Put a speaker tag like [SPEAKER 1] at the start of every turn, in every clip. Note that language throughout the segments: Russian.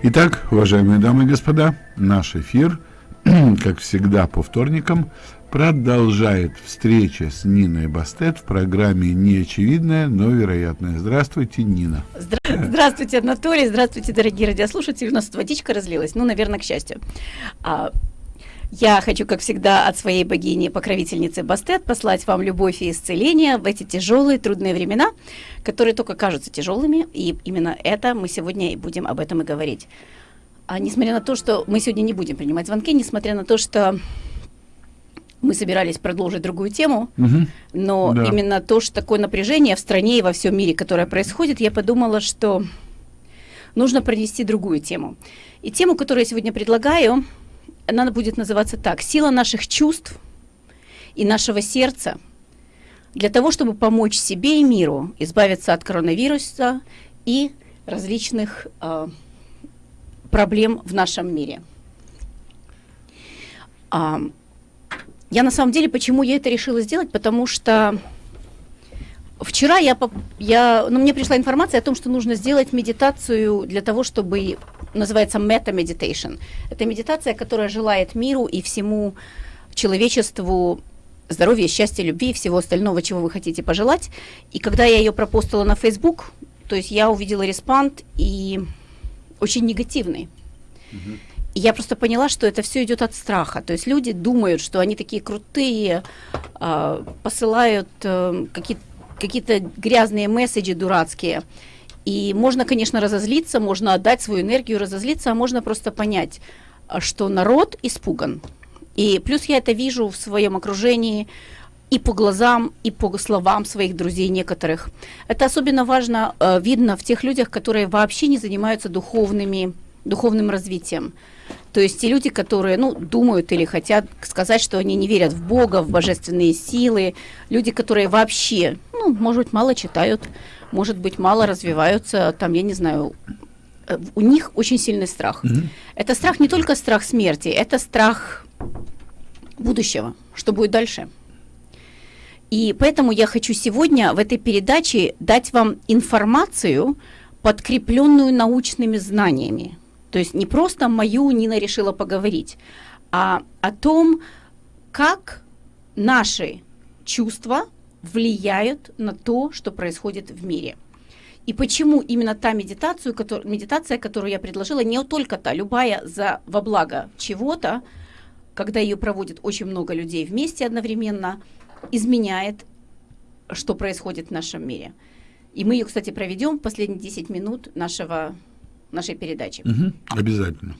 [SPEAKER 1] Итак, уважаемые дамы и господа, наш эфир, как всегда по вторникам, продолжает встреча с Ниной Бастет в программе «Неочевидное, но вероятное». Здравствуйте, Нина.
[SPEAKER 2] Здравствуйте, Анатолий. Здравствуйте, дорогие радиослушатели. У нас водичка разлилась, ну, наверное, к счастью. А, я хочу, как всегда, от своей богини, покровительницы Бастет, послать вам любовь и исцеление в эти тяжелые, трудные времена, которые только кажутся тяжелыми, и именно это мы сегодня и будем об этом и говорить. А несмотря на то, что мы сегодня не будем принимать звонки, несмотря на то, что мы собирались продолжить другую тему, угу. но да. именно то, что такое напряжение в стране и во всем мире, которое происходит, я подумала, что нужно пронести другую тему. И тему, которую я сегодня предлагаю, она будет называться так. Сила наших чувств и нашего сердца для того, чтобы помочь себе и миру избавиться от коронавируса и различных э, проблем в нашем мире. А, я на самом деле, почему я это решила сделать, потому что вчера я, я, ну, мне пришла информация о том, что нужно сделать медитацию для того, чтобы называется Meditation. Это медитация, которая желает миру и всему человечеству здоровья, счастья, любви и всего остального, чего вы хотите пожелать. И когда я ее пропостила на Facebook, то есть я увидела респонд и очень негативный. Угу. И я просто поняла, что это все идет от страха. То есть люди думают, что они такие крутые, э, посылают э, какие-то какие-то грязные месседжи дурацкие. И можно, конечно, разозлиться, можно отдать свою энергию, разозлиться, а можно просто понять, что народ испуган. И плюс я это вижу в своем окружении и по глазам, и по словам своих друзей некоторых. Это особенно важно, э, видно в тех людях, которые вообще не занимаются духовными, духовным развитием. То есть те люди, которые ну, думают или хотят сказать, что они не верят в Бога, в божественные силы, люди, которые вообще, ну, может быть, мало читают, может быть, мало развиваются, там, я не знаю, э, у них очень сильный страх. Mm-hmm. Это страх не только страх смерти, это страх будущего, что будет дальше. И поэтому я хочу сегодня в этой передаче дать вам информацию, подкрепленную научными знаниями. То есть не просто мою Нина решила поговорить, а о том, как наши чувства влияют на то, что происходит в мире. И почему именно та медитацию, который, медитация, которую я предложила, не только та, любая за во благо чего-то, когда ее проводит очень много людей вместе одновременно, изменяет, что происходит в нашем мире. И мы ее, кстати, проведем в последние 10 минут нашего, нашей передачи.
[SPEAKER 1] Угу, обязательно.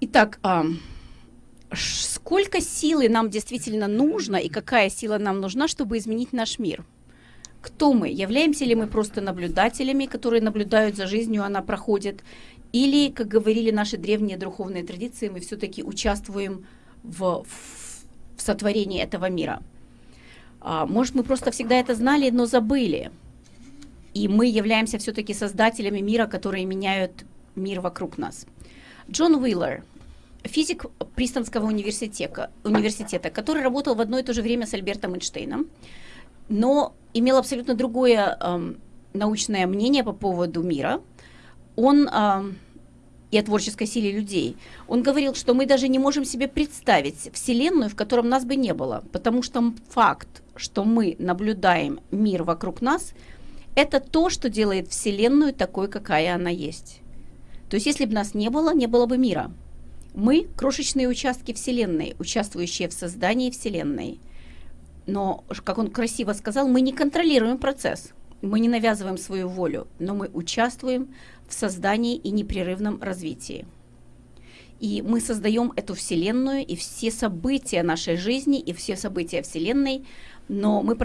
[SPEAKER 2] Итак, а, сколько силы нам действительно нужно и какая сила нам нужна, чтобы изменить наш мир? Кто мы? Являемся ли мы просто наблюдателями, которые наблюдают за жизнью, она проходит? Или, как говорили наши древние духовные традиции, мы все-таки участвуем в, в сотворении этого мира? А, может, мы просто всегда это знали, но забыли. И мы являемся все-таки создателями мира, которые меняют мир вокруг нас. Джон Уиллер, физик Пристонского университета, университета, который работал в одно и то же время с Альбертом Эйнштейном, но имел абсолютно другое э, научное мнение по поводу мира. Он э, и о творческой силе людей. Он говорил, что мы даже не можем себе представить Вселенную, в котором нас бы не было, потому что факт, что мы наблюдаем мир вокруг нас, это то, что делает Вселенную такой, какая она есть. То есть, если бы нас не было, не было бы мира. Мы – крошечные участки Вселенной, участвующие в создании Вселенной. Но, как он красиво сказал, мы не контролируем процесс, мы не навязываем свою волю, но мы участвуем в создании и непрерывном развитии. И мы создаем эту Вселенную и все события нашей жизни, и все события Вселенной, но мы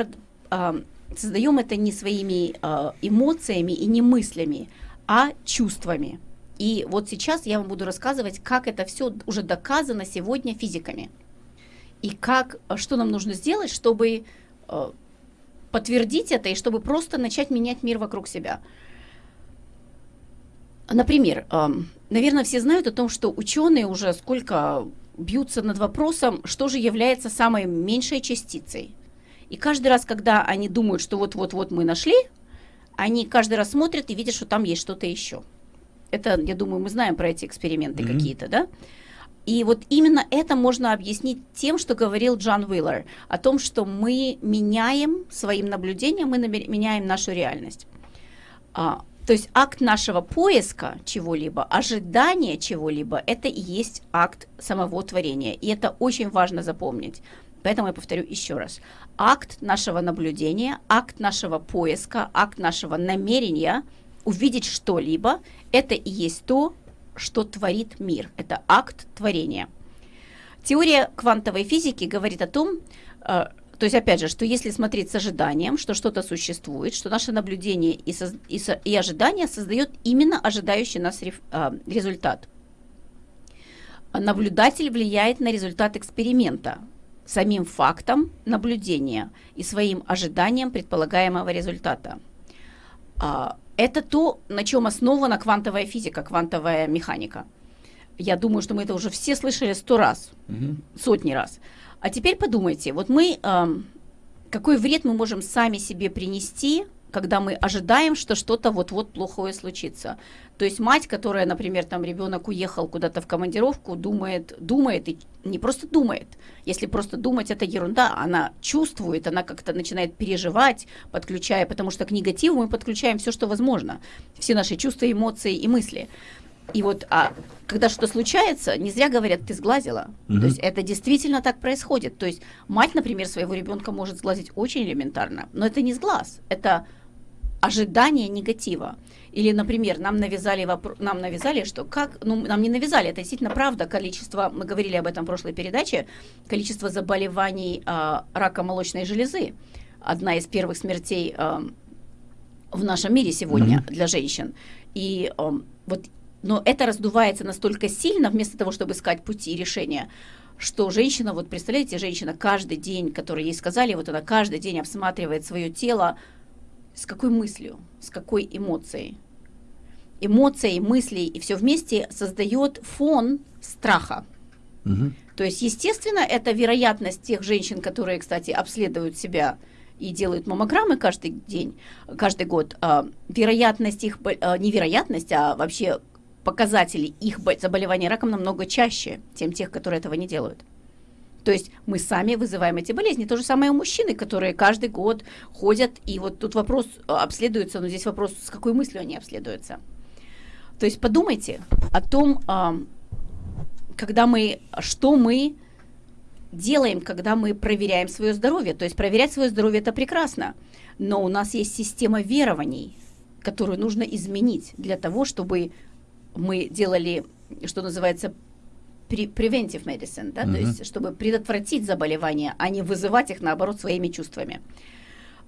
[SPEAKER 2] э, создаем это не своими э, эмоциями и не мыслями, а чувствами. И вот сейчас я вам буду рассказывать, как это все уже доказано сегодня физиками. И как, э, что нам нужно сделать, чтобы э, подтвердить это и чтобы просто начать менять мир вокруг себя. Например, наверное, все знают о том, что ученые уже сколько бьются над вопросом, что же является самой меньшей частицей. И каждый раз, когда они думают, что вот-вот-вот мы нашли, они каждый раз смотрят и видят, что там есть что-то еще. Это, я думаю, мы знаем про эти эксперименты mm-hmm. какие-то, да? И вот именно это можно объяснить тем, что говорил Джон Уиллер, о том, что мы меняем своим наблюдением, мы меняем нашу реальность. А, то есть акт нашего поиска чего-либо, ожидания чего-либо, это и есть акт самого творения. И это очень важно запомнить. Поэтому я повторю еще раз. Акт нашего наблюдения, акт нашего поиска, акт нашего намерения увидеть что-либо, это и есть то, что творит мир. Это акт творения. Теория квантовой физики говорит о том, э, то есть, опять же, что если смотреть с ожиданием, что что-то существует, что наше наблюдение и, со, и, со, и ожидание создает именно ожидающий нас а, результат. Наблюдатель влияет на результат эксперимента самим фактом наблюдения и своим ожиданием предполагаемого результата. А, это то, на чем основана квантовая физика, квантовая механика. Я думаю, что мы это уже все слышали сто раз, угу. сотни раз. А теперь подумайте, вот мы, какой вред мы можем сами себе принести, когда мы ожидаем, что что-то вот-вот плохое случится. То есть мать, которая, например, там ребенок уехал куда-то в командировку, думает, думает и не просто думает. Если просто думать, это ерунда. Она чувствует, она как-то начинает переживать, подключая, потому что к негативу мы подключаем все, что возможно. Все наши чувства, эмоции и мысли. И вот, а когда что-то случается, не зря говорят, ты сглазила. Угу. То есть это действительно так происходит. То есть мать, например, своего ребенка может сглазить очень элементарно, но это не сглаз, это ожидание негатива. Или, например, нам навязали, вопро- нам навязали, что как, ну, нам не навязали, это действительно правда, количество, мы говорили об этом в прошлой передаче, количество заболеваний э, рака молочной железы, одна из первых смертей э, в нашем мире сегодня mm-hmm. для женщин. И э, вот, но это раздувается настолько сильно, вместо того, чтобы искать пути решения, что женщина, вот представляете, женщина каждый день, который ей сказали, вот она каждый день обсматривает свое тело, с какой мыслью, с какой эмоцией. Эмоции, мысли и все вместе создает фон страха. Угу. То есть, естественно, это вероятность тех женщин, которые, кстати, обследуют себя и делают маммограммы каждый день, каждый год, э, вероятность их, э, не вероятность, а вообще показатели их заболевания раком намного чаще, чем тех, которые этого не делают. То есть мы сами вызываем эти болезни. То же самое у мужчины, которые каждый год ходят, и вот тут вопрос э, обследуется, но здесь вопрос, с какой мыслью они обследуются. То есть подумайте о том, когда мы, что мы делаем, когда мы проверяем свое здоровье. То есть проверять свое здоровье это прекрасно, но у нас есть система верований, которую нужно изменить для того, чтобы мы делали, что называется, preventive medicine, да, uh-huh. то есть чтобы предотвратить заболевания, а не вызывать их, наоборот, своими чувствами.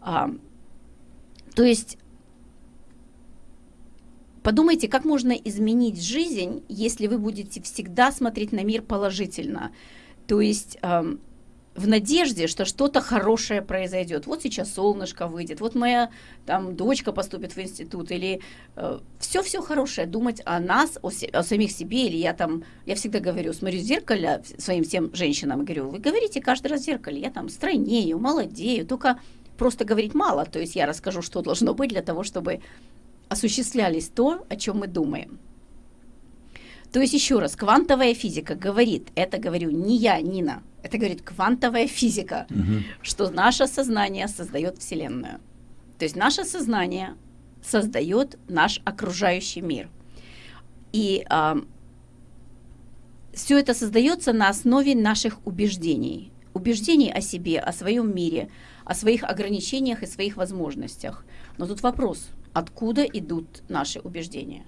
[SPEAKER 2] А, то есть подумайте, как можно изменить жизнь, если вы будете всегда смотреть на мир положительно. То есть в надежде, что что-то хорошее произойдет. Вот сейчас солнышко выйдет, вот моя там дочка поступит в институт, или э, все-все хорошее, думать о нас, о, о самих себе, или я там, я всегда говорю, смотрю в зеркало своим всем женщинам, говорю, вы говорите каждый раз в зеркале, я там стройнею, молодею, только просто говорить мало, то есть я расскажу, что должно быть для того, чтобы осуществлялись то, о чем мы думаем. То есть еще раз, квантовая физика говорит, это говорю не я, Нина, это говорит квантовая физика, угу. что наше сознание создает Вселенную. То есть наше сознание создает наш окружающий мир. И а, все это создается на основе наших убеждений. Убеждений о себе, о своем мире, о своих ограничениях и своих возможностях. Но тут вопрос, откуда идут наши убеждения?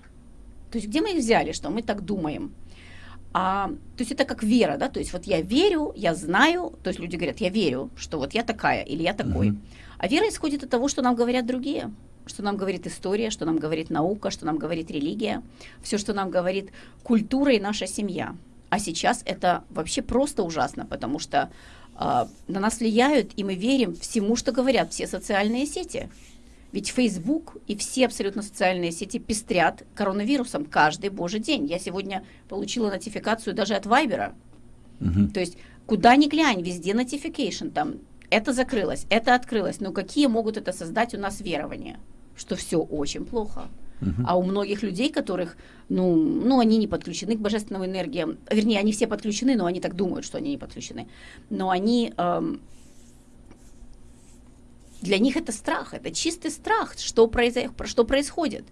[SPEAKER 2] То есть где мы их взяли, что мы так думаем? А, то есть это как вера, да, то есть вот я верю, я знаю, то есть люди говорят, я верю, что вот я такая или я такой. Uh-huh. А вера исходит от того, что нам говорят другие, что нам говорит история, что нам говорит наука, что нам говорит религия, все, что нам говорит культура и наша семья. А сейчас это вообще просто ужасно, потому что э, на нас влияют, и мы верим всему, что говорят все социальные сети. Ведь Facebook и все абсолютно социальные сети пестрят коронавирусом каждый божий день. Я сегодня получила нотификацию даже от Вайбера. Угу. То есть куда ни глянь, везде notification, там это закрылось, это открылось. Но какие могут это создать у нас верования? Что все очень плохо, а у многих людей, которых, ну, ну, они не подключены к божественным энергиям, вернее, они все подключены, но они так думают, что они не подключены, но они, эм, для них это страх, это чистый страх, что, произо... что происходит.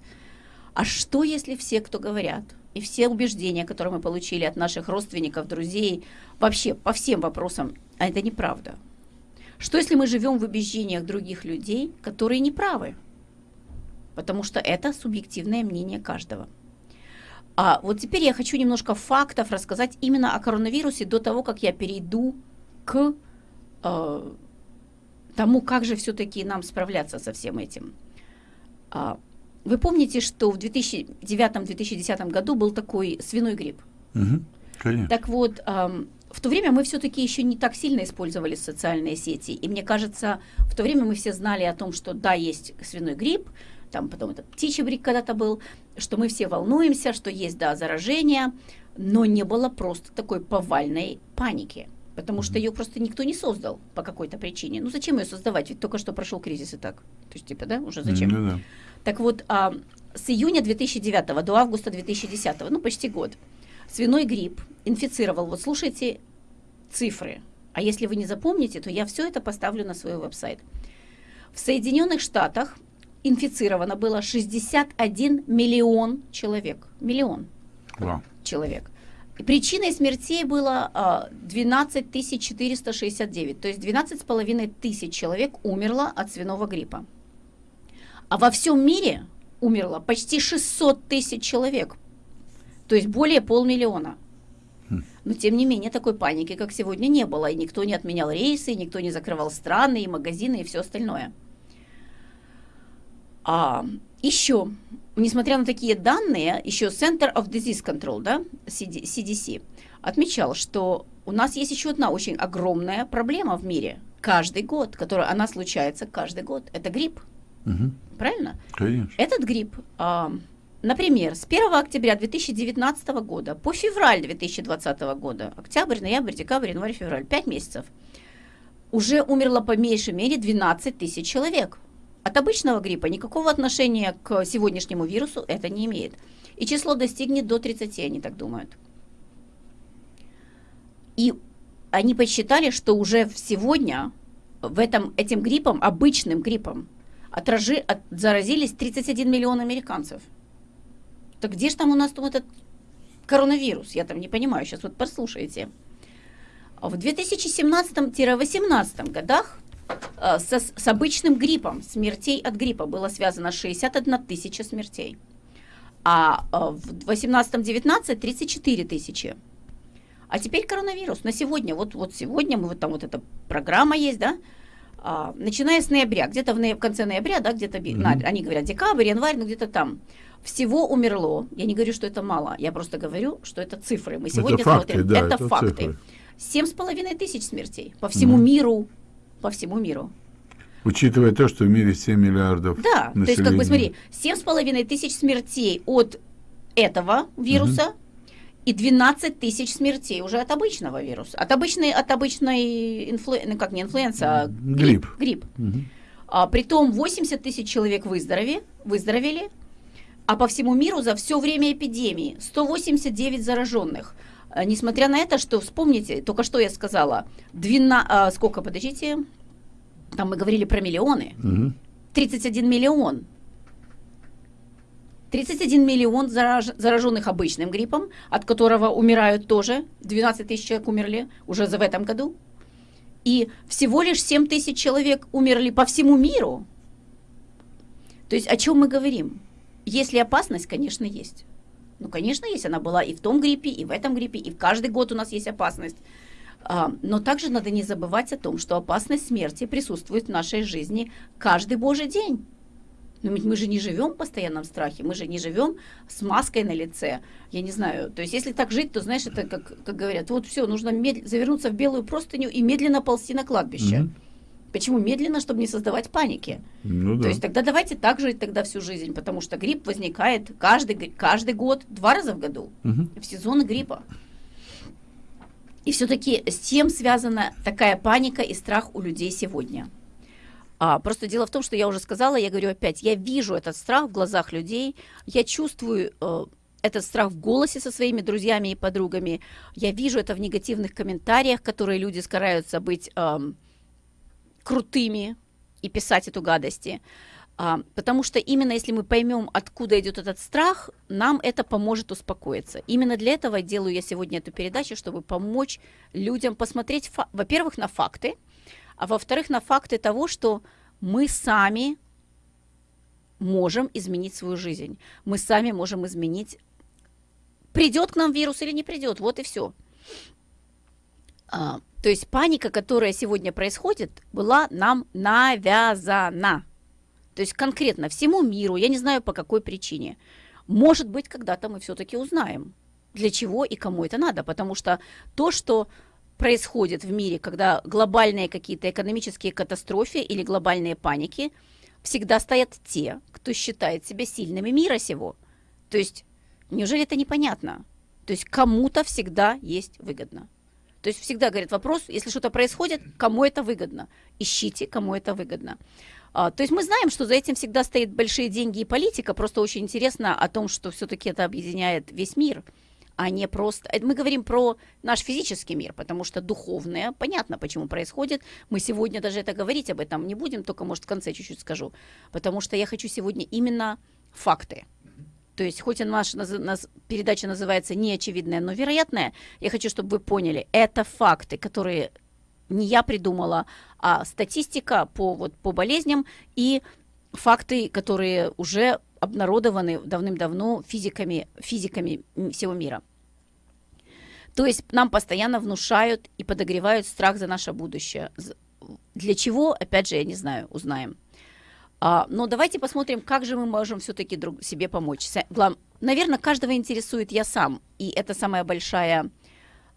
[SPEAKER 2] А что, если все, кто говорят, и все убеждения, которые мы получили от наших родственников, друзей, вообще по всем вопросам, а это неправда? Что, если мы живем в убеждениях других людей, которые неправы? Потому что это субъективное мнение каждого. А вот теперь я хочу немножко фактов рассказать именно о коронавирусе до того, как я перейду к э, тому, как же все-таки нам справляться со всем этим. А, вы помните, что в 2009-2010 году был такой свиной грипп?
[SPEAKER 1] Угу, конечно.
[SPEAKER 2] Так вот, в то время мы все-таки еще не так сильно использовали социальные сети. И мне кажется, в то время мы все знали о том, что да, есть свиной грипп, там потом этот птичий грипп когда-то был, что мы все волнуемся, что есть, да, заражение, но не было просто такой повальной паники. Потому что ее просто никто не создал по какой-то причине. Ну зачем ее создавать? Ведь только что прошел кризис и так. То есть, типа, да, уже зачем?
[SPEAKER 1] Да.
[SPEAKER 2] Так вот, а, с июня 2009 до августа 2010, ну почти год, свиной грипп инфицировал, вот слушайте цифры, а если вы не запомните, то я все это поставлю на свой веб-сайт. В Соединенных Штатах инфицировано было 61 миллион человек. Миллион
[SPEAKER 1] Вау.
[SPEAKER 2] человек. Причиной смертей было а, 12 469, то есть 12,5 тысяч человек умерло от свиного гриппа. А во всем мире умерло почти 600 тысяч человек, то есть более полмиллиона. Но тем не менее такой паники, как сегодня, не было, и никто не отменял рейсы, и никто не закрывал страны, и магазины, и все остальное. А еще, несмотря на такие данные, еще Center of Disease Control, да, CDC, отмечал, что у нас есть еще одна очень огромная проблема в мире каждый год, которая она случается каждый год. Это грипп.
[SPEAKER 1] Угу.
[SPEAKER 2] Правильно?
[SPEAKER 1] Конечно.
[SPEAKER 2] Этот грипп, а, например, с 1 октября 2019 года по февраль 2020 года, октябрь, ноябрь, декабрь, январь, февраль, 5 месяцев, уже умерло по меньшей мере 12 тысяч человек. От обычного гриппа никакого отношения к сегодняшнему вирусу это не имеет. И число достигнет до 30, они так думают. И они посчитали, что уже сегодня в этом, этим гриппом, обычным гриппом, отражи, от, заразились 31 миллион американцев. Так где же там у нас там этот коронавирус? Я там не понимаю, сейчас вот послушайте. В 2017-18 годах со, с обычным гриппом, смертей от гриппа было связано 61 тысяча смертей. А э, в 18-19 34 тысячи. А теперь коронавирус на сегодня. Вот, вот сегодня мы вот там вот эта программа есть, да? А, начиная с ноября, где-то в, ноя- в конце ноября, да, где-то, mm-hmm. на, они говорят декабрь, январь, ну где-то там, всего умерло. Я не говорю, что это мало, я просто говорю, что это цифры. Мы сегодня
[SPEAKER 1] это факты,
[SPEAKER 2] смотрим,
[SPEAKER 1] да,
[SPEAKER 2] это,
[SPEAKER 1] это
[SPEAKER 2] факты. Семь с половиной тысяч смертей по всему mm-hmm. миру, по всему миру.
[SPEAKER 1] Учитывая то, что в мире 7 миллиардов
[SPEAKER 2] Да,
[SPEAKER 1] населения.
[SPEAKER 2] то есть, как бы, смотри, семь с половиной тысяч смертей от этого вируса, угу и 12 тысяч смертей уже от обычного вируса, от обычной, от обычной инфлу... ну как не инфлюенса, а
[SPEAKER 1] грипп.
[SPEAKER 2] грипп. грипп.
[SPEAKER 1] Угу.
[SPEAKER 2] А, притом 80 тысяч человек выздоровели, выздоровели, а по всему миру за все время эпидемии 189 зараженных. А, несмотря на это, что вспомните, только что я сказала, 12, а, сколько, подождите, там мы говорили про миллионы,
[SPEAKER 1] угу.
[SPEAKER 2] 31 миллион 31 миллион зараж, зараженных обычным гриппом, от которого умирают тоже, 12 тысяч человек умерли уже за в этом году. И всего лишь 7 тысяч человек умерли по всему миру. То есть о чем мы говорим? Если опасность, конечно, есть. Ну, конечно, есть. Она была и в том гриппе, и в этом гриппе, и в каждый год у нас есть опасность. А, но также надо не забывать о том, что опасность смерти присутствует в нашей жизни каждый божий день. Но ведь мы же не живем в постоянном страхе, мы же не живем с маской на лице. Я не знаю, то есть если так жить, то знаешь, это как, как говорят, вот все, нужно мед... завернуться в белую простыню и медленно ползти на кладбище. Mm-hmm. Почему медленно, чтобы не создавать паники?
[SPEAKER 1] Ну, да.
[SPEAKER 2] То есть тогда давайте так жить тогда всю жизнь, потому что грипп возникает каждый, каждый год, два раза в году,
[SPEAKER 1] угу.
[SPEAKER 2] в сезоны гриппа. И все-таки с чем связана такая паника и страх у людей сегодня? А, просто дело в том, что я уже сказала, я говорю опять, я вижу этот страх в глазах людей, я чувствую э, этот страх в голосе со своими друзьями и подругами, я вижу это в негативных комментариях, которые люди стараются быть э, крутыми и писать эту гадости. А, потому что именно если мы поймем, откуда идет этот страх, нам это поможет успокоиться. Именно для этого делаю я сегодня эту передачу, чтобы помочь людям посмотреть, во-первых, на факты, а во-вторых, на факты того, что мы сами можем изменить свою жизнь. Мы сами можем изменить, придет к нам вирус или не придет, вот и все. А, то есть паника, которая сегодня происходит, была нам навязана. То есть конкретно всему миру, я не знаю по какой причине. Может быть, когда-то мы все-таки узнаем, для чего и кому это надо. Потому что то, что происходит в мире, когда глобальные какие-то экономические катастрофы или глобальные паники, всегда стоят те, кто считает себя сильными мира сего. То есть, неужели это непонятно? То есть кому-то всегда есть выгодно. То есть всегда говорят вопрос, если что-то происходит, кому это выгодно? Ищите, кому это выгодно. А, то есть мы знаем, что за этим всегда стоят большие деньги и политика. Просто очень интересно о том, что все-таки это объединяет весь мир а не просто... Мы говорим про наш физический мир, потому что духовное, понятно, почему происходит. Мы сегодня даже это говорить об этом не будем, только, может, в конце чуть-чуть скажу. Потому что я хочу сегодня именно факты. То есть, хоть и наша нас, передача называется «Неочевидное, но вероятное», я хочу, чтобы вы поняли, это факты, которые не я придумала, а статистика по, вот, по болезням и факты, которые уже обнародованы давным-давно физиками, физиками всего мира. То есть нам постоянно внушают и подогревают страх за наше будущее. Для чего, опять же, я не знаю, узнаем. А, но давайте посмотрим, как же мы можем все-таки друг себе помочь. Наверное, каждого интересует я сам. И это самая большая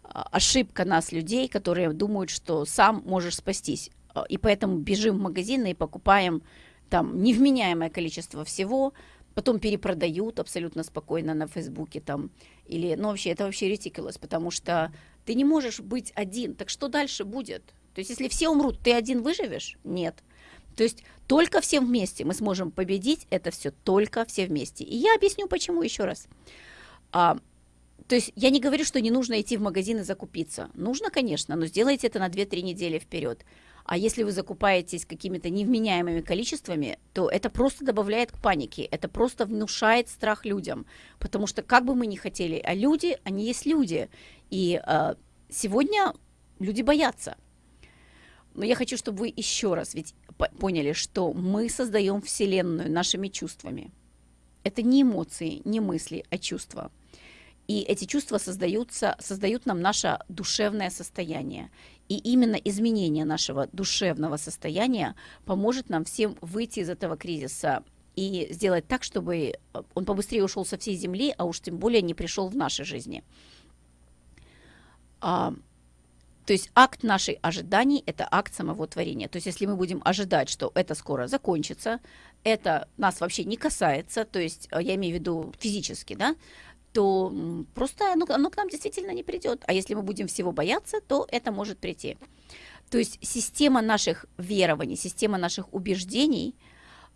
[SPEAKER 2] а, ошибка нас, людей, которые думают, что сам можешь спастись. А, и поэтому бежим в магазины и покупаем там невменяемое количество всего, потом перепродают абсолютно спокойно на Фейсбуке там, или, ну вообще, это вообще ретикулос, потому что ты не можешь быть один, так что дальше будет? То есть, если все умрут, ты один выживешь? Нет. То есть, только всем вместе мы сможем победить это все, только все вместе. И я объясню, почему еще раз. А, то есть, я не говорю, что не нужно идти в магазин и закупиться. Нужно, конечно, но сделайте это на 2-3 недели вперед. А если вы закупаетесь какими-то невменяемыми количествами, то это просто добавляет к панике, это просто внушает страх людям. Потому что как бы мы ни хотели, а люди, они есть люди. И э, сегодня люди боятся. Но я хочу, чтобы вы еще раз ведь поняли, что мы создаем Вселенную нашими чувствами. Это не эмоции, не мысли, а чувства. И эти чувства создаются, создают нам наше душевное состояние. И именно изменение нашего душевного состояния поможет нам всем выйти из этого кризиса и сделать так, чтобы э, он побыстрее ушел со всей земли, а уж тем более не пришел в нашей жизни. То есть акт нашей ожиданий – это акт самого творения. То есть если мы будем ожидать, что это скоро закончится, это нас вообще не касается, то есть э, я имею в виду физически, да, то просто оно, оно к нам действительно не придет. А если мы будем всего бояться, то это может прийти. То есть система наших верований, система наших убеждений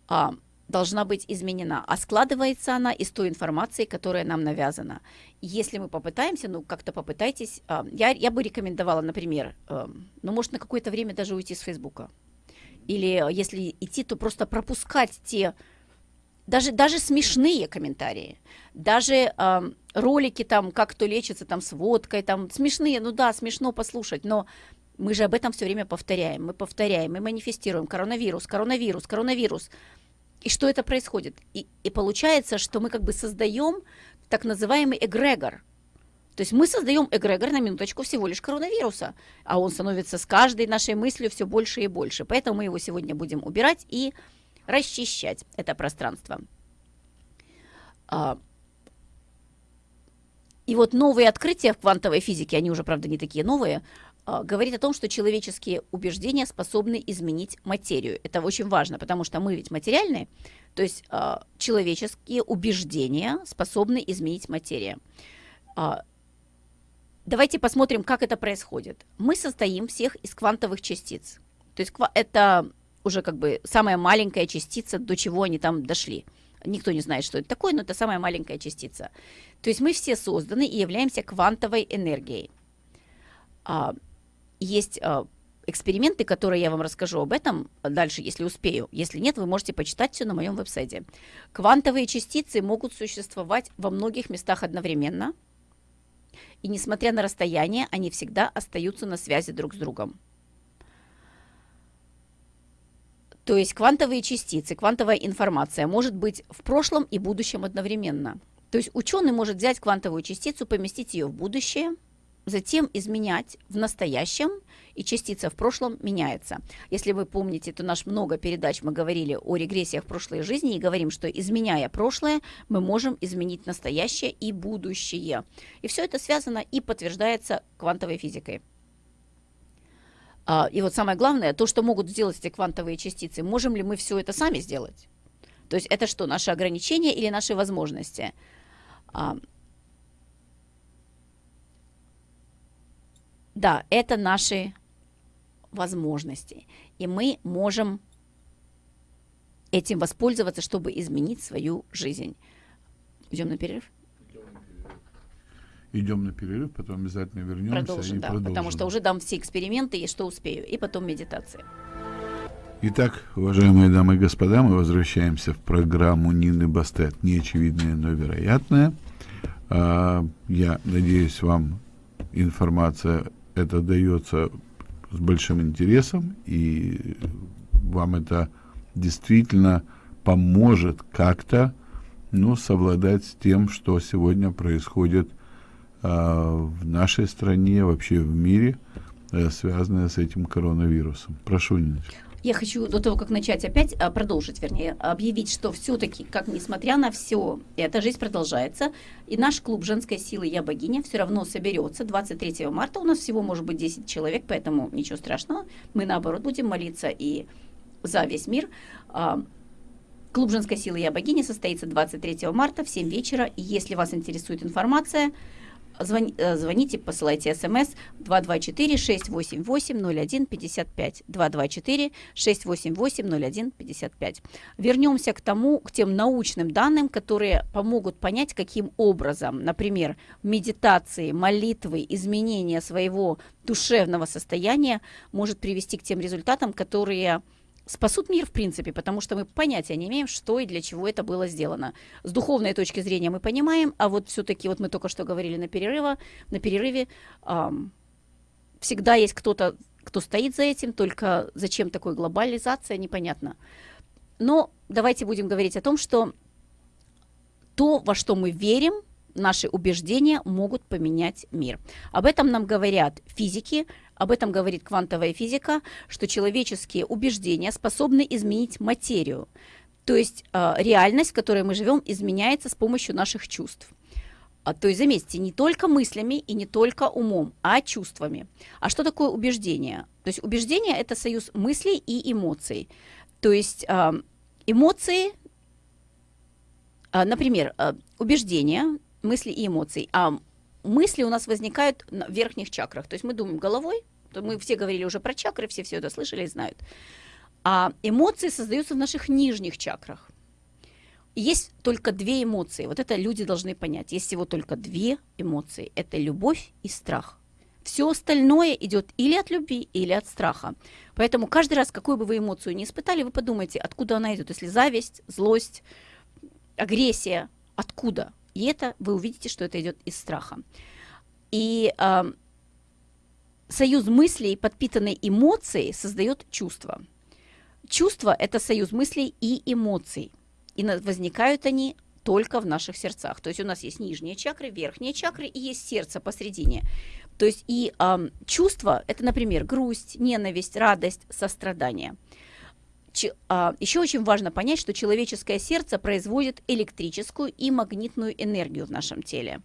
[SPEAKER 2] а, должна быть изменена, а складывается она из той информации, которая нам навязана. Если мы попытаемся, ну как-то попытайтесь, а, я, я бы рекомендовала, например, а, ну может на какое-то время даже уйти с Фейсбука. Или если идти, то просто пропускать те даже, даже смешные комментарии, даже э, ролики там, как кто лечится там с водкой, там смешные, ну да, смешно послушать, но мы же об этом все время повторяем, мы повторяем, мы манифестируем коронавирус, коронавирус, коронавирус. И что это происходит? И, и получается, что мы как бы создаем так называемый эгрегор. То есть мы создаем эгрегор на минуточку всего лишь коронавируса, а он становится с каждой нашей мыслью все больше и больше. Поэтому мы его сегодня будем убирать и расчищать это пространство. А, и вот новые открытия в квантовой физике, они уже, правда, не такие новые, говорит о том, что человеческие убеждения способны изменить материю. Это очень важно, потому что мы ведь материальные, то есть а, человеческие убеждения способны изменить материю. Давайте посмотрим, как это происходит. Мы состоим всех из квантовых частиц. То есть это уже как бы самая маленькая частица, до чего они там дошли. Никто не знает, что это такое, но это самая маленькая частица. То есть мы все созданы и являемся квантовой энергией. А, есть а, эксперименты, которые я вам расскажу об этом дальше, если успею. Если нет, вы можете почитать все на моем веб-сайте. Квантовые частицы могут существовать во многих местах одновременно. И несмотря на расстояние, они всегда остаются на связи друг с другом. То есть квантовые частицы, квантовая информация может быть в прошлом и будущем одновременно. То есть ученый может взять квантовую частицу, поместить ее в будущее, затем изменять в настоящем, и частица в прошлом меняется. Если вы помните, то наш много передач мы говорили о регрессиях прошлой жизни и говорим, что изменяя прошлое, мы можем изменить настоящее и будущее. И все это связано и подтверждается квантовой физикой. А, и вот самое главное, то, что могут сделать эти квантовые частицы, можем ли мы все это сами сделать? То есть это что, наши ограничения или наши возможности? Да, это наши возможности. И мы можем этим воспользоваться, чтобы изменить свою жизнь. Идем на перерыв?
[SPEAKER 1] Идем на перерыв, потом обязательно вернемся
[SPEAKER 2] продолжим,
[SPEAKER 1] и
[SPEAKER 2] да,
[SPEAKER 1] продолжим.
[SPEAKER 2] потому что уже дам все эксперименты, и что успею, и потом медитация.
[SPEAKER 1] Итак, уважаемые дамы и господа, мы возвращаемся в программу Нины Бастет «Неочевидное, но вероятное». А, я надеюсь, вам информация эта дается с большим интересом, и вам это действительно поможет как-то ну, совладать с тем, что сегодня происходит а, в нашей стране, вообще в мире, э, связанное с этим коронавирусом. Прошу, Ниночка.
[SPEAKER 2] Я хочу до того, как начать опять, а, продолжить, вернее, объявить, что все-таки, как несмотря на все, эта жизнь продолжается, и наш клуб женской силы «Я богиня» все равно соберется 23 марта. У нас всего может быть 10 человек, поэтому ничего страшного. Мы, наоборот, будем молиться и за весь мир. А, клуб женской силы «Я богиня» состоится 23 марта в 7 вечера. И если вас интересует информация, Звони, э, звоните, посылайте смс 224-688-01-55. 224-688-01-55. Вернемся к тому, к тем научным данным, которые помогут понять, каким образом, например, медитации, молитвы, изменение своего душевного состояния может привести к тем результатам, которые спасут мир, в принципе, потому что мы понятия не имеем, что и для чего это было сделано. С духовной точки зрения мы понимаем, а вот все-таки, вот мы только что говорили на, перерыва, на перерыве, эм, всегда есть кто-то, кто стоит за этим, только зачем такой глобализация, непонятно. Но давайте будем говорить о том, что то, во что мы верим, наши убеждения могут поменять мир. Об этом нам говорят физики, об этом говорит квантовая физика, что человеческие убеждения способны изменить материю. То есть э, реальность, в которой мы живем, изменяется с помощью наших чувств. А, то есть, заметьте, не только мыслями и не только умом, а чувствами. А что такое убеждение? То есть убеждение – это союз мыслей и эмоций. То есть э, эмоции, э, например, убеждения, мысли и эмоции. А мысли у нас возникают в верхних чакрах. То есть мы думаем головой, то мы все говорили уже про чакры, все все это слышали и знают. А эмоции создаются в наших нижних чакрах. Есть только две эмоции. Вот это люди должны понять. Есть всего только две эмоции. Это любовь и страх. Все остальное идет или от любви, или от страха. Поэтому каждый раз, какую бы вы эмоцию не испытали, вы подумайте, откуда она идет. Если зависть, злость, агрессия, откуда? И это вы увидите, что это идет из страха. И э, союз мыслей, подпитанный эмоцией, создает чувство. Чувство – это союз мыслей и эмоций. И возникают они только в наших сердцах. То есть у нас есть нижние чакры, верхние чакры и есть сердце посредине. То есть и э, чувство – это, например, грусть, ненависть, радость, сострадание. А, еще очень важно понять, что человеческое сердце производит электрическую и магнитную энергию в нашем теле.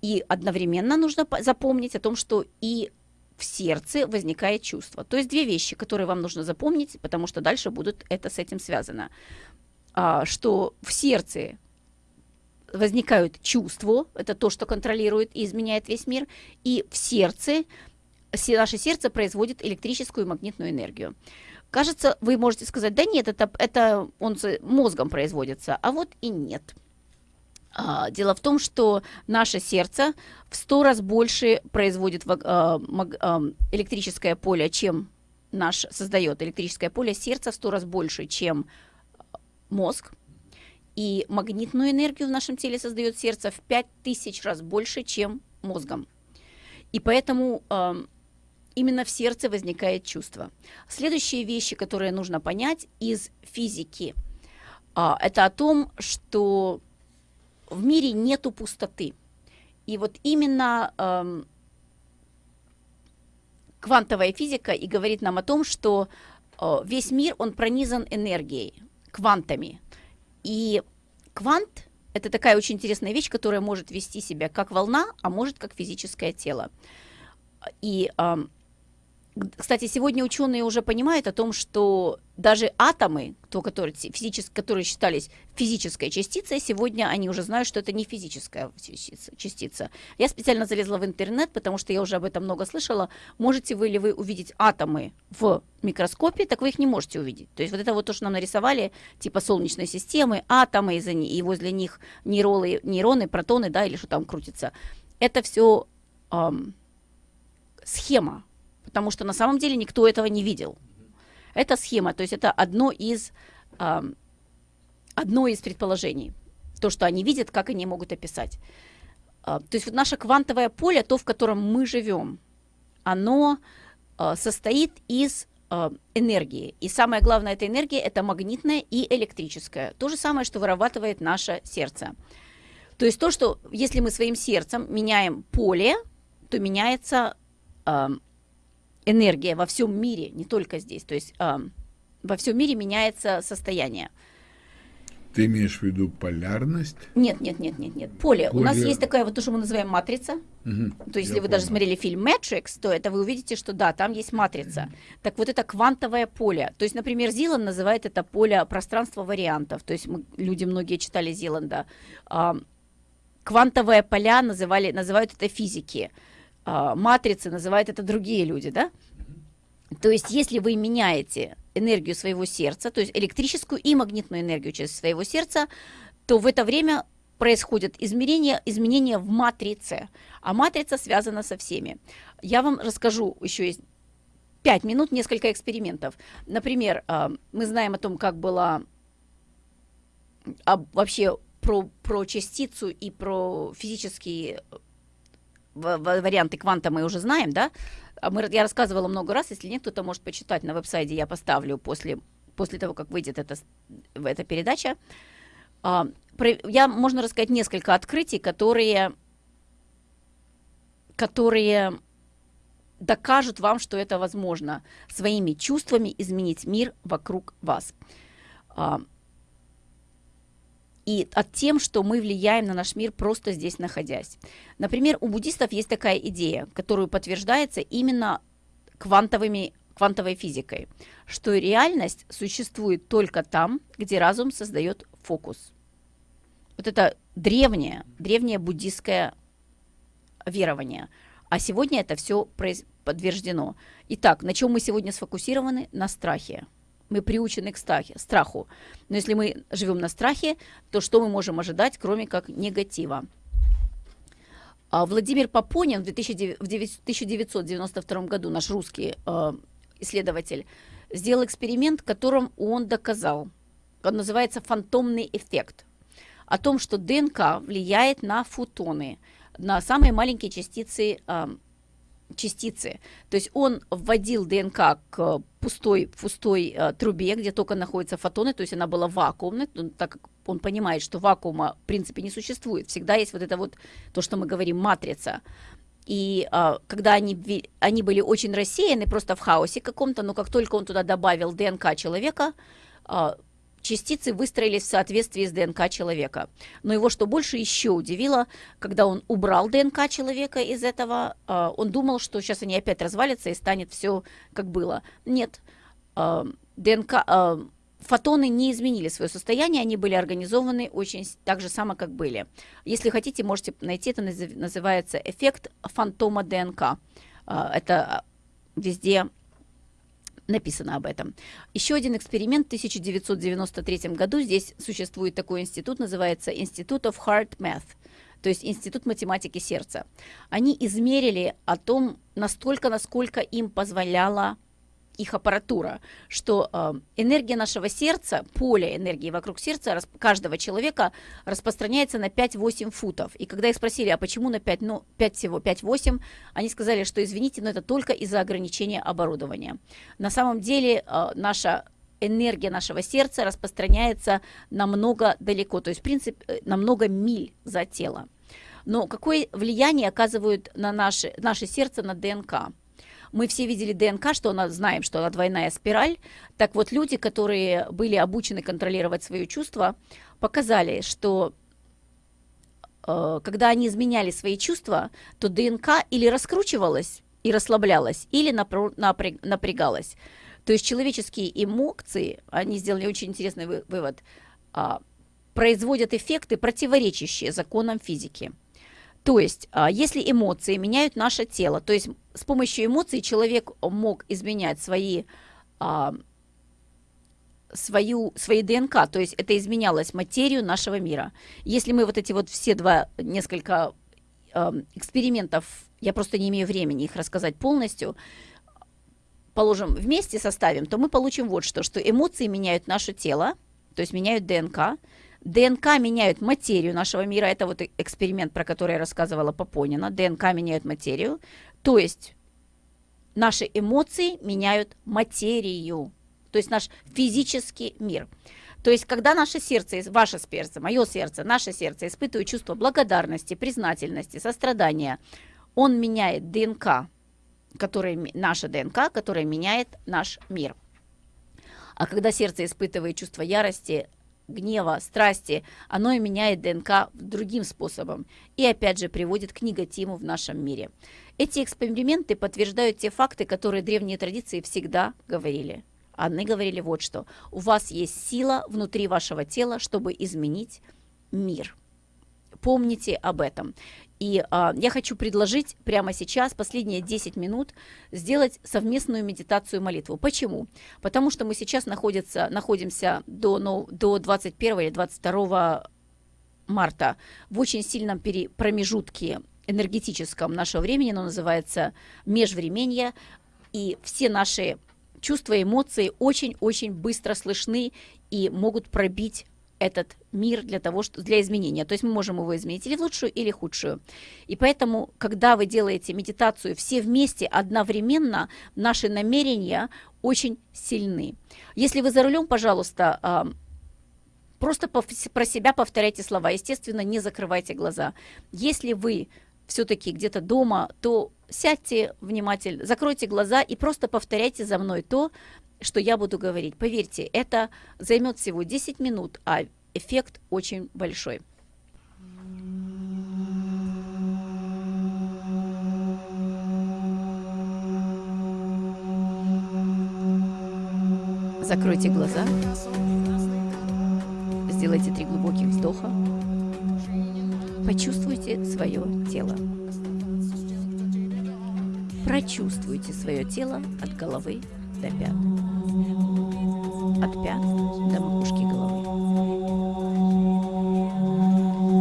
[SPEAKER 2] И одновременно нужно запомнить о том, что и в сердце возникает чувство. То есть две вещи, которые вам нужно запомнить, потому что дальше будут это с этим связано. А, что в сердце возникают чувства, это то, что контролирует и изменяет весь мир, и в сердце, наше сердце производит электрическую и магнитную энергию. Кажется, вы можете сказать, да нет, это, это он мозгом производится, а вот и нет. А, дело в том, что наше сердце в сто раз больше производит а, а, электрическое поле, чем наш создает электрическое поле сердца в сто раз больше, чем мозг. И магнитную энергию в нашем теле создает сердце в пять тысяч раз больше, чем мозгом. И поэтому именно в сердце возникает чувство. Следующие вещи, которые нужно понять из физики, это о том, что в мире нету пустоты. И вот именно эм, квантовая физика и говорит нам о том, что э, весь мир, он пронизан энергией, квантами. И квант – это такая очень интересная вещь, которая может вести себя как волна, а может как физическое тело. И эм, кстати, сегодня ученые уже понимают о том, что даже атомы, то, которые, физически, которые считались физической частицей, сегодня они уже знают, что это не физическая частица. Я специально залезла в интернет, потому что я уже об этом много слышала. Можете вы ли вы увидеть атомы в микроскопе, так вы их не можете увидеть. То есть вот это вот то, что нам нарисовали, типа солнечной системы, атомы, и возле них нейроны, нейроны протоны, да, или что там крутится. Это все эм, схема потому что на самом деле никто этого не видел. Это схема, то есть это одно из, э, одно из предположений. То, что они видят, как они могут описать. Э, то есть вот наше квантовое поле, то, в котором мы живем, оно э, состоит из э, энергии. И самое главное, эта энергия – это магнитная и электрическая. То же самое, что вырабатывает наше сердце. То есть то, что если мы своим сердцем меняем поле, то меняется энергия во всем мире, не только здесь, то есть э, во всем мире меняется состояние.
[SPEAKER 1] Ты имеешь в виду полярность?
[SPEAKER 2] Нет, нет, нет, нет, нет. Поле. Поле. У нас есть такая вот то, что мы называем матрица. Угу, то есть, если вы понял. даже смотрели фильм Matrix, то это вы увидите, что да, там есть матрица. Угу. Так вот это квантовое поле. То есть, например, Зилан называет это поле пространства вариантов. То есть мы, люди многие читали Зиланда. А, квантовые поля называли, называют это физики. А, матрицы называют это другие люди, да? То есть, если вы меняете энергию своего сердца, то есть электрическую и магнитную энергию через своего сердца, то в это время происходят измерения, изменения в матрице, а матрица связана со всеми. Я вам расскажу еще есть 5 минут, несколько экспериментов. Например, а, мы знаем о том, как было вообще про, про частицу и про физические варианты кванта мы уже знаем, да? А мы, я рассказывала много раз, если нет, кто-то может почитать на веб-сайте, я поставлю после, после того, как выйдет эта, эта передача. А, я, можно рассказать несколько открытий, которые, которые докажут вам, что это возможно своими чувствами изменить мир вокруг вас. А, и от тем, что мы влияем на наш мир просто здесь находясь. Например, у буддистов есть такая идея, которую подтверждается именно квантовыми, квантовой физикой, что реальность существует только там, где разум создает фокус. Вот это древнее, древнее буддистское верование. А сегодня это все подтверждено. Итак, на чем мы сегодня сфокусированы? На страхе мы приучены к страхе, страху. Но если мы живем на страхе, то что мы можем ожидать, кроме как негатива? А Владимир Попонин в 1992 году, наш русский э, исследователь, сделал эксперимент, которым он доказал, он называется фантомный эффект, о том, что ДНК влияет на фотоны, на самые маленькие частицы э, частицы. То есть он вводил ДНК к пустой, пустой э, трубе, где только находятся фотоны, то есть она была вакуумной, ну, так как он понимает, что вакуума в принципе не существует. Всегда есть вот это вот, то, что мы говорим, матрица. И а, когда они, они были очень рассеяны, просто в хаосе каком-то, но как только он туда добавил ДНК человека, а, частицы выстроились в соответствии с ДНК человека. Но его что больше еще удивило, когда он убрал ДНК человека из этого, а, он думал, что сейчас они опять развалятся и станет все как было. Нет, а, ДНК, а, фотоны не изменили свое состояние, они были организованы очень так же само, как были. Если хотите, можете найти, это называется эффект фантома ДНК. Это везде написано об этом. Еще один эксперимент в 1993 году. Здесь существует такой институт, называется Институт of Heart Math, то есть Институт математики сердца. Они измерили о том, настолько, насколько им позволяла их аппаратура, что э, энергия нашего сердца, поле энергии вокруг сердца рас, каждого человека распространяется на 5-8 футов. И когда их спросили, а почему на 5, ну, 5 всего, 5-8, они сказали, что извините, но это только из-за ограничения оборудования. На самом деле э, наша энергия нашего сердца распространяется намного далеко, то есть, в принципе, э, намного миль за тело. Но какое влияние оказывают на наше, наше сердце на ДНК? Мы все видели ДНК, что она, знаем, что она двойная спираль. Так вот, люди, которые были обучены контролировать свои чувства, показали, что э, когда они изменяли свои чувства, то ДНК или раскручивалась и расслаблялась, или напрягалась. То есть человеческие эмоции, они сделали очень интересный вывод, а, производят эффекты, противоречащие законам физики. То есть, а, если эмоции меняют наше тело, то есть с помощью эмоций человек мог изменять свои, а, свою, свои ДНК, то есть это изменялось материю нашего мира. Если мы вот эти вот все два несколько а, экспериментов, я просто не имею времени их рассказать полностью, положим, вместе составим, то мы получим вот что, что эмоции меняют наше тело, то есть меняют ДНК, ДНК меняют материю нашего мира. Это вот эксперимент, про который я рассказывала Попонина. ДНК меняют материю. То есть наши эмоции меняют материю. То есть наш физический мир. То есть, когда наше сердце, ваше сердце, мое сердце, наше сердце испытывает чувство благодарности, признательности, сострадания, он меняет ДНК, который, наша ДНК, которая меняет наш мир. А когда сердце испытывает чувство ярости, гнева, страсти, оно и меняет ДНК другим способом и опять же приводит к негативу в нашем мире. Эти эксперименты подтверждают те факты, которые древние традиции всегда говорили. Они говорили вот что. У вас есть сила внутри вашего тела, чтобы изменить мир. Помните об этом. И а, я хочу предложить прямо сейчас, последние 10 минут, сделать совместную медитацию молитву. Почему? Потому что мы сейчас находится, находимся до, ну, до 21 или 22 марта в очень сильном пере, промежутке энергетическом нашего времени, оно называется межвременье, и все наши чувства, эмоции очень-очень быстро слышны и могут пробить этот мир для того, что, для изменения. То есть мы можем его изменить или в лучшую, или худшую. И поэтому, когда вы делаете медитацию все вместе, одновременно, наши намерения очень сильны. Если вы за рулем, пожалуйста, а, просто про себя повторяйте слова. Естественно, не закрывайте глаза. Если вы все-таки где-то дома, то сядьте внимательно, закройте глаза и просто повторяйте за мной то, что я буду говорить. Поверьте, это займет всего 10 минут, а эффект очень большой. Закройте глаза, сделайте три глубоких вздоха, почувствуйте свое тело. Прочувствуйте свое тело от головы до пят. От пят до макушки головы.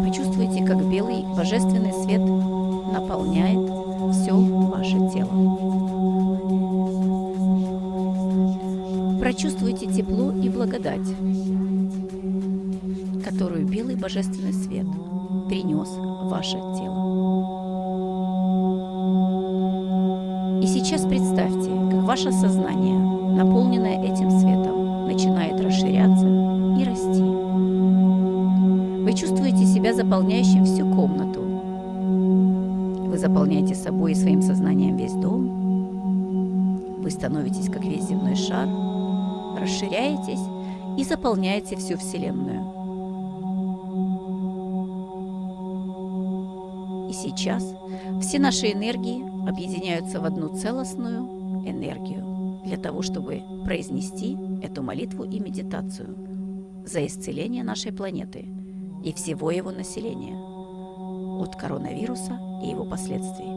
[SPEAKER 2] Почувствуйте, как белый божественный свет наполняет все ваше тело. Прочувствуйте тепло и благодать, которую белый божественный свет принес в ваше тело. И сейчас представьте, как ваше сознание, наполненное этим светом, начинает расширяться и расти. Вы чувствуете себя заполняющим всю комнату. Вы заполняете собой и своим сознанием весь дом. Вы становитесь как весь земной шар, расширяетесь и заполняете всю Вселенную. И сейчас все наши энергии объединяются в одну целостную энергию для того, чтобы произнести эту молитву и медитацию за исцеление нашей планеты и всего его населения от коронавируса и его последствий.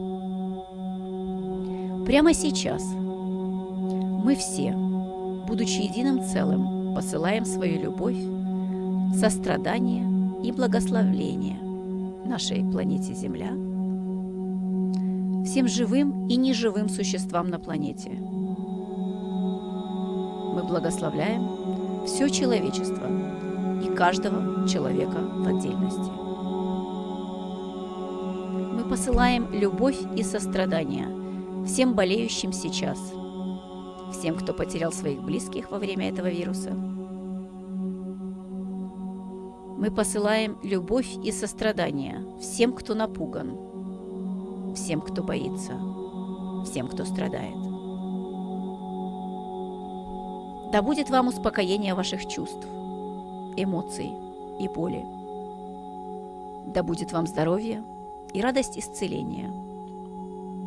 [SPEAKER 2] Прямо сейчас мы все будучи единым целым, посылаем свою любовь, сострадание и благословление нашей планете Земля, всем живым и неживым существам на планете. Мы благословляем все человечество и каждого человека в отдельности. Мы посылаем любовь и сострадание всем болеющим сейчас, всем, кто потерял своих близких во время этого вируса. Мы посылаем любовь и сострадание всем, кто напуган, всем, кто боится, всем, кто страдает. Да будет вам успокоение ваших чувств, эмоций и боли. Да будет вам здоровье и радость исцеления.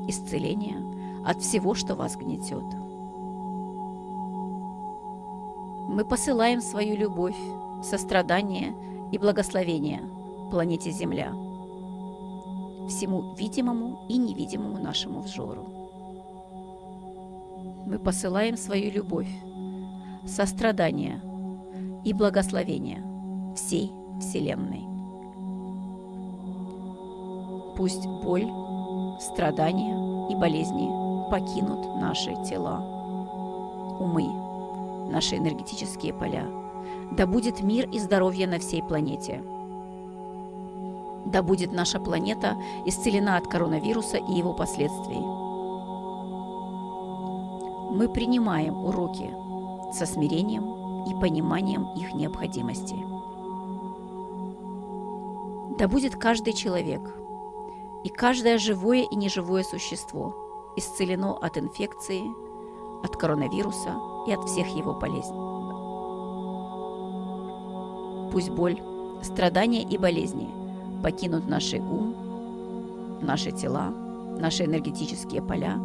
[SPEAKER 2] Исцеление от всего, что вас гнетет. Мы посылаем свою любовь, сострадание и благословение планете Земля, всему видимому и невидимому нашему взору. Мы посылаем свою любовь, сострадание и благословение всей Вселенной. Пусть боль, страдания и болезни покинут наши тела, умы, наши энергетические поля. Да будет мир и здоровье на всей планете. Да будет наша планета исцелена от коронавируса и его последствий. Мы принимаем уроки со смирением и пониманием их необходимости. Да будет каждый человек и каждое живое и неживое существо исцелено от инфекции, от коронавируса и от всех его болезней. Пусть боль, страдания и болезни покинут наши ум, наши тела, наши энергетические поля,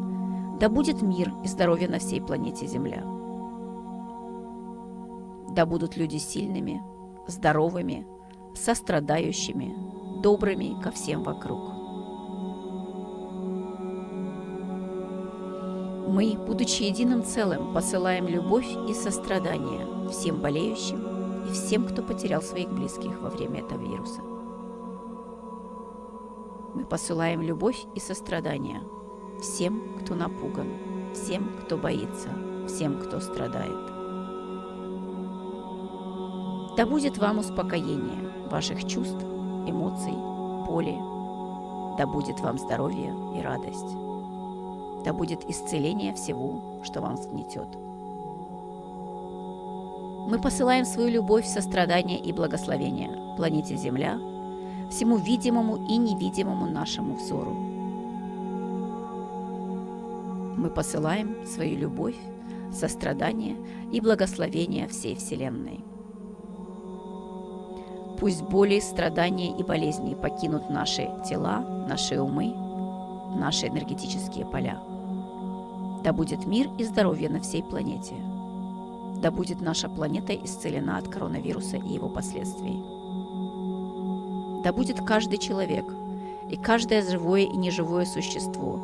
[SPEAKER 2] да будет мир и здоровье на всей планете Земля. Да будут люди сильными, здоровыми, сострадающими, добрыми ко всем вокруг. Мы, будучи единым целым, посылаем любовь и сострадание всем болеющим и всем, кто потерял своих близких во время этого вируса. Мы посылаем любовь и сострадание всем, кто напуган, всем, кто боится, всем, кто страдает. Да будет вам успокоение ваших чувств, эмоций, боли. Да будет вам здоровье и радость. Да будет исцеление всего, что вам сгнетет. Мы посылаем свою любовь, сострадание и благословение планете Земля, всему видимому и невидимому нашему взору. Мы посылаем свою любовь, сострадание и благословение всей Вселенной. Пусть боли, страдания и болезни покинут наши тела, наши умы, наши энергетические поля. Да будет мир и здоровье на всей планете. Да будет наша планета исцелена от коронавируса и его последствий. Да будет каждый человек и каждое живое и неживое существо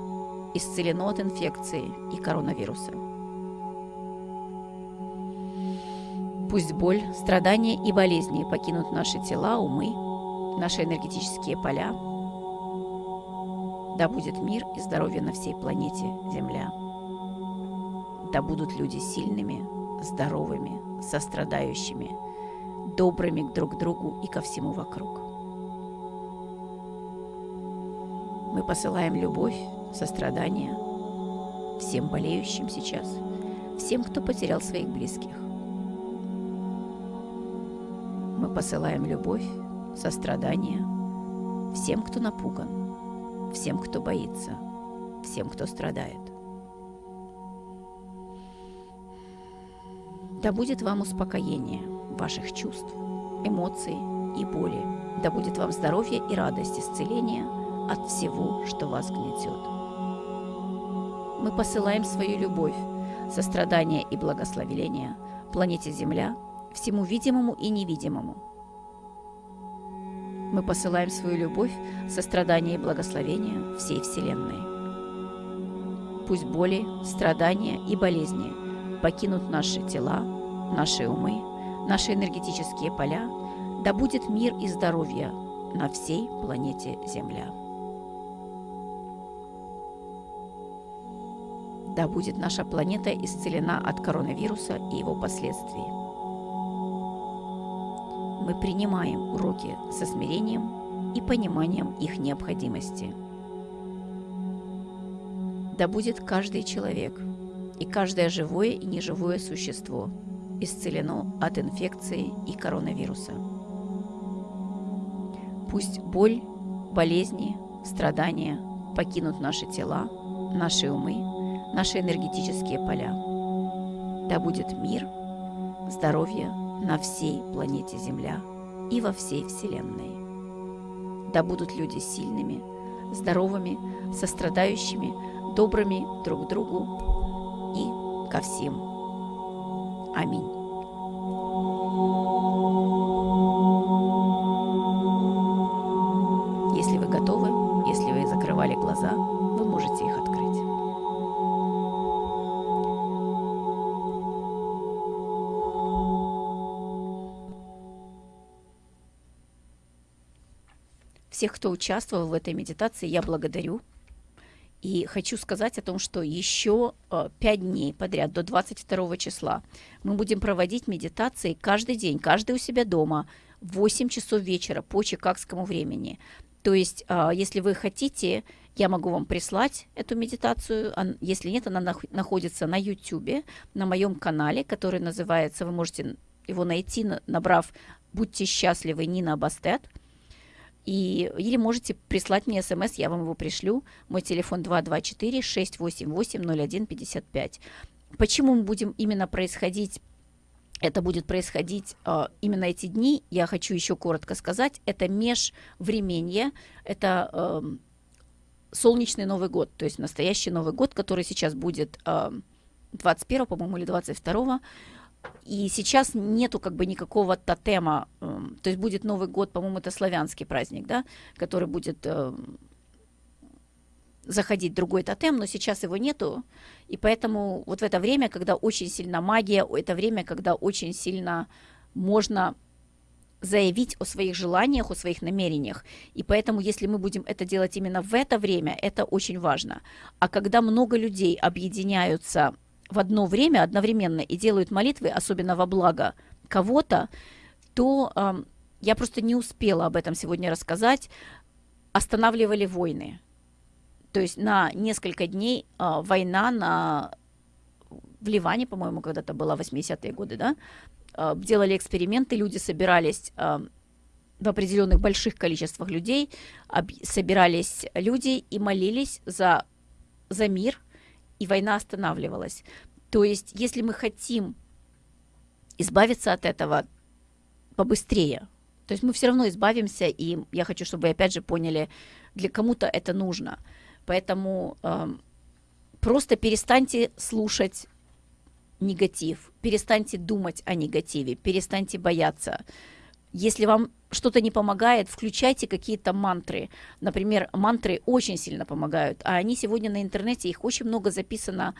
[SPEAKER 2] исцелено от инфекции и коронавируса. Пусть боль, страдания и болезни покинут наши тела, умы, наши энергетические поля. Да будет мир и здоровье на всей планете Земля. Да будут люди сильными, здоровыми, сострадающими, добрыми друг к другу и ко всему вокруг. Мы посылаем любовь, сострадание всем болеющим сейчас, всем, кто потерял своих близких. Мы посылаем любовь, сострадание всем, кто напуган, всем, кто боится, всем, кто страдает. Да будет вам успокоение ваших чувств, эмоций и боли. Да будет вам здоровье и радость исцеления от всего, что вас гнетет. Мы посылаем свою любовь, сострадание и благословение планете Земля – всему видимому и невидимому. Мы посылаем свою любовь, сострадание и благословение всей Вселенной. Пусть боли, страдания и болезни покинут наши тела, наши умы, наши энергетические поля, да будет мир и здоровье на всей планете Земля. Да будет наша планета исцелена от коронавируса и его последствий. Мы принимаем уроки со смирением и пониманием их необходимости. Да будет каждый человек и каждое живое и неживое существо исцелено от инфекции и коронавируса. Пусть боль, болезни, страдания покинут наши тела, наши умы, наши энергетические поля. Да будет мир, здоровье на всей планете Земля и во всей Вселенной. Да будут люди сильными, здоровыми, сострадающими, добрыми друг к другу и ко всем. Аминь. Всех, кто участвовал в этой медитации, я благодарю. И хочу сказать о том, что еще э, 5 дней подряд, до 22 числа, мы будем проводить медитации каждый день, каждый у себя дома, в 8 часов вечера по чикагскому времени. То есть, э, если вы хотите, я могу вам прислать эту медитацию. Если нет, она нах- находится на YouTube, на моем канале, который называется, вы можете его найти, набрав «Будьте счастливы, Нина Бастет». И, или можете прислать мне смс, я вам его пришлю. Мой телефон 224-688-0155. Почему мы будем именно происходить, это будет происходить э, именно эти дни, я хочу еще коротко сказать. Это межвременье, это э, солнечный Новый год, то есть настоящий Новый год, который сейчас будет э, 21, по-моему, или 22 и сейчас нету как бы никакого тотема, э, то есть будет Новый год, по-моему, это славянский праздник, да, который будет э, заходить другой тотем, но сейчас его нету, и поэтому вот в это время, когда очень сильна магия, это время, когда очень сильно можно заявить о своих желаниях, о своих намерениях. И поэтому, если мы будем это делать именно в это время, это очень важно. А когда много людей объединяются в одно время, одновременно и делают молитвы, особенно во благо кого-то, то э, я просто не успела об этом сегодня рассказать, останавливали войны. То есть на несколько дней э, война на, в Ливане, по-моему, когда-то была 80-е годы, да, э, делали эксперименты, люди собирались э, в определенных больших количествах людей, об, собирались люди и молились за, за мир, и война останавливалась. То есть, если мы хотим избавиться от этого побыстрее, то есть мы все равно избавимся, и я хочу, чтобы вы опять же поняли, для кому-то это нужно. Поэтому э, просто перестаньте слушать негатив, перестаньте думать о негативе, перестаньте бояться. Если вам что-то не помогает, включайте какие-то мантры. Например, мантры очень сильно помогают, а они сегодня на интернете, их очень много записано.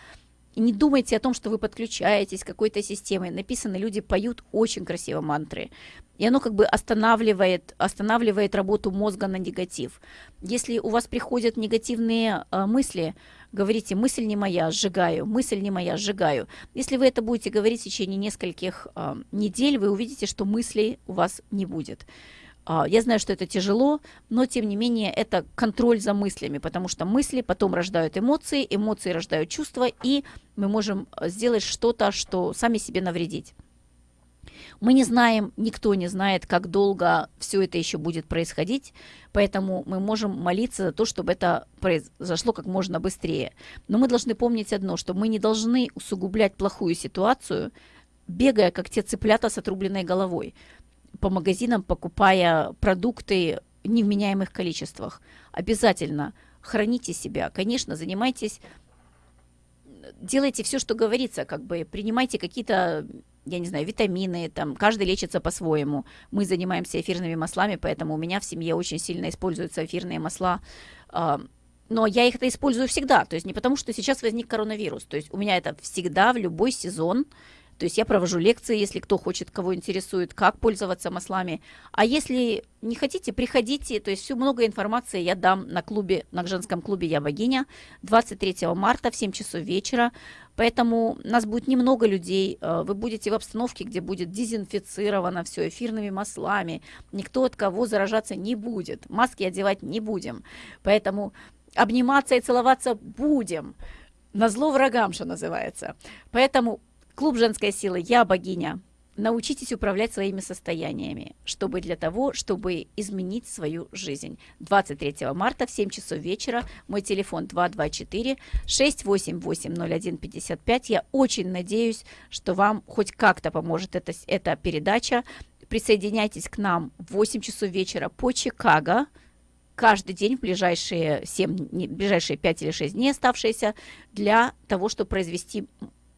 [SPEAKER 2] Не думайте о том, что вы подключаетесь к какой-то системе. Написано, люди поют очень красиво мантры. И оно как бы останавливает, останавливает работу мозга на негатив. Если у вас приходят негативные э, мысли, говорите, мысль не моя, сжигаю, мысль не моя, сжигаю. Если вы это будете говорить в течение нескольких э, недель, вы увидите, что мыслей у вас не будет. Я знаю, что это тяжело, но тем не менее это контроль за мыслями, потому что мысли потом рождают эмоции, эмоции рождают чувства, и мы можем сделать что-то, что сами себе навредить. Мы не знаем, никто не знает, как долго все это еще будет происходить, поэтому мы можем молиться за то, чтобы это произошло как можно быстрее. Но мы должны помнить одно, что мы не должны усугублять плохую ситуацию, бегая, как те цыплята с отрубленной головой по магазинам, покупая продукты в невменяемых количествах. Обязательно храните себя. Конечно, занимайтесь, делайте все, что говорится, как бы принимайте какие-то, я не знаю, витамины, там, каждый лечится по-своему. Мы занимаемся эфирными маслами, поэтому у меня в семье очень сильно используются эфирные масла. Но я их это использую всегда, то есть не потому, что сейчас возник коронавирус, то есть у меня это всегда в любой сезон, то есть я провожу лекции, если кто хочет, кого интересует, как пользоваться маслами. А если не хотите, приходите. То есть всю много информации я дам на клубе, на женском клубе «Я богиня» 23 марта в 7 часов вечера. Поэтому нас будет немного людей. Э, вы будете в обстановке, где будет дезинфицировано все эфирными маслами. Никто от кого заражаться не будет. Маски одевать не будем. Поэтому обниматься и целоваться будем. На зло врагам, что называется. Поэтому Клуб женской силы «Я богиня». Научитесь управлять своими состояниями, чтобы для того, чтобы изменить свою жизнь. 23 марта в 7 часов вечера. Мой телефон 224-688-0155. Я очень надеюсь, что вам хоть как-то поможет эта, эта передача. Присоединяйтесь к нам в 8 часов вечера по Чикаго каждый день в ближайшие 7, ближайшие 5 или 6 дней оставшиеся для того, чтобы произвести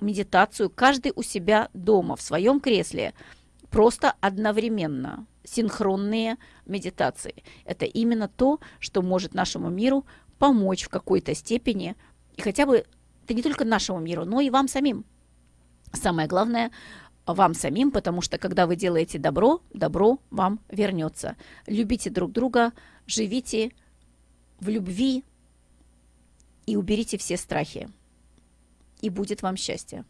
[SPEAKER 2] медитацию каждый у себя дома, в своем кресле, просто одновременно, синхронные медитации. Это именно то, что может нашему миру помочь в какой-то степени, и хотя бы это не только нашему миру, но и вам самим. Самое главное, вам самим, потому что когда вы делаете добро, добро вам вернется. Любите друг друга, живите в любви и уберите все страхи и будет вам счастье.